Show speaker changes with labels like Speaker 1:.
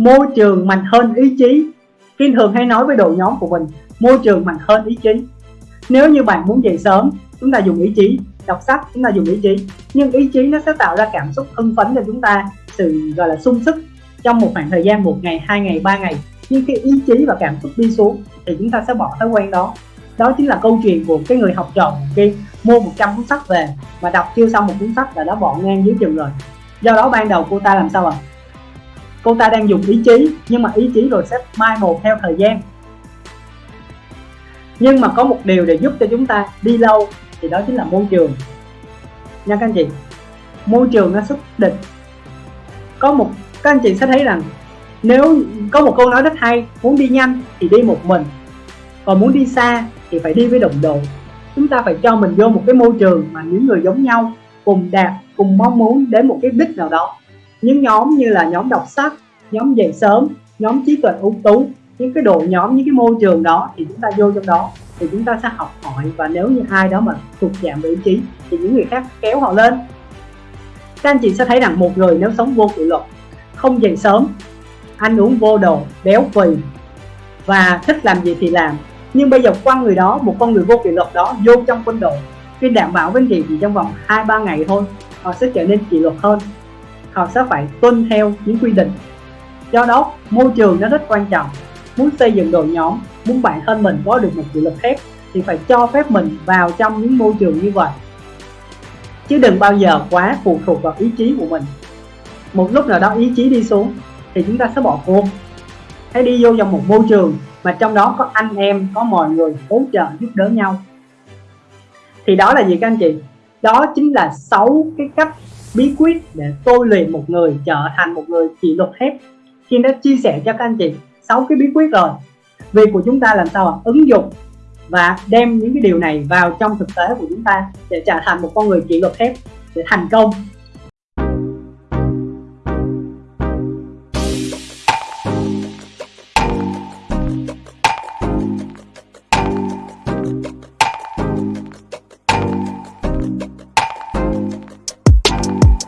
Speaker 1: môi trường mạnh hơn ý chí. Kim thường hay nói với đội nhóm của mình, môi trường mạnh hơn ý chí. Nếu như bạn muốn dậy sớm, chúng ta dùng ý chí. Đọc sách, chúng ta dùng ý chí. Nhưng ý chí nó sẽ tạo ra cảm xúc hưng phấn cho chúng ta, sự, gọi là, sung sức trong một khoảng thời gian một ngày, hai ngày, ba ngày. Nhưng khi ý chí và cảm xúc đi xuống thì chúng ta sẽ bỏ thói quen đó. Đó chính là câu chuyện của cái người học trò kia mua 100 cuốn sách về mà đọc chưa xong một cuốn sách là đã bỏ ngang dưới chừng rồi. Do đó ban đầu cô ta làm sao ạ? à? Cô ta đang dùng ý chí, nhưng mà ý chí rồi sẽ mai một theo thời gian. Nhưng mà có một điều để giúp cho chúng ta đi lâu, thì đó chính là môi trường. Nha các anh chị, môi trường nó xuất định có một, các anh chị sẽ thấy rằng nếu có một câu nói rất hay, muốn đi nhanh thì đi một mình, còn muốn đi xa thì phải đi với đồng đội. Chúng ta phải cho mình vô một cái môi trường mà những người giống nhau cùng đạt, cùng mong muốn đến một cái đích nào đó những nhóm như là nhóm đọc sách, nhóm dậy sớm, nhóm trí tuệ ưu tú, những cái đội nhóm, những cái môi trường đó thì chúng ta vô trong đó thì chúng ta sẽ học hỏi. Và nếu như ai đó mà thuộc dạng vị trí thì những người khác kéo họ lên. Các anh chị sẽ thấy rằng một người nếu sống vô kỷ luật, không dậy sớm, ăn uống vô đồ, béo phì và thích làm gì thì làm. Nhưng bây giờ quan người đó, một con người vô kỷ luật đó vô trong quân đội, khi đảm bảo với anh chị thì trong vòng hai, ba ngày thôi, họ sẽ trở nên kỷ luật hơn họ sẽ phải tuân theo những quy định. Do đó, môi trường nó rất quan trọng. Muốn xây dựng đội nhóm, muốn bản thân mình có được một kỷ luật thép thì phải cho phép mình vào trong những môi trường như vậy. Chứ đừng bao giờ quá phụ thuộc vào ý chí của mình. Một lúc nào đó ý chí đi xuống thì chúng ta sẽ bỏ cuộc. Hãy đi vô trong một môi trường mà trong đó có anh em, có mọi người hỗ trợ giúp đỡ nhau. Thì đó là gì các anh chị? Đó chính là sáu cái cách bí quyết để tôi luyện một người, trở thành một người kỷ luật thép Kim đã chia sẻ cho các anh chị sáu cái bí quyết rồi. Việc của chúng ta làm sao là ứng dụng và đem những cái điều này vào trong thực tế của chúng ta để trở thành một con người kỷ luật thép để thành công.